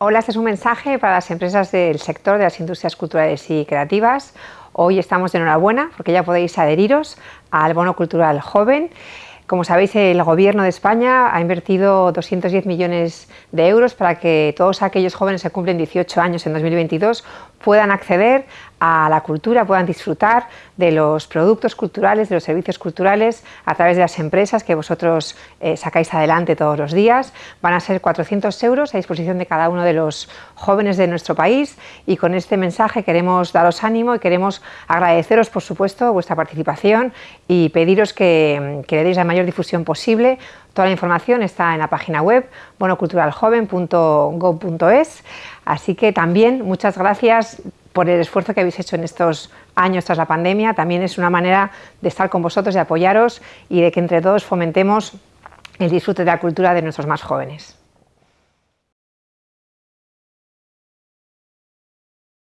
Hola, este es un mensaje para las empresas del sector de las industrias culturales y creativas. Hoy estamos de enhorabuena porque ya podéis adheriros al Bono Cultural Joven. Como sabéis, el Gobierno de España ha invertido 210 millones de euros para que todos aquellos jóvenes que cumplen 18 años en 2022 puedan acceder a la cultura, puedan disfrutar de los productos culturales, de los servicios culturales a través de las empresas que vosotros eh, sacáis adelante todos los días. Van a ser 400 euros a disposición de cada uno de los jóvenes de nuestro país y con este mensaje queremos daros ánimo y queremos agradeceros, por supuesto, vuestra participación y pediros que, que le deis la mayor difusión posible. Toda la información está en la página web bonoculturaljoven.gov.es, así que también muchas gracias por el esfuerzo que habéis hecho en estos años tras la pandemia, también es una manera de estar con vosotros, de apoyaros y de que entre todos fomentemos el disfrute de la cultura de nuestros más jóvenes.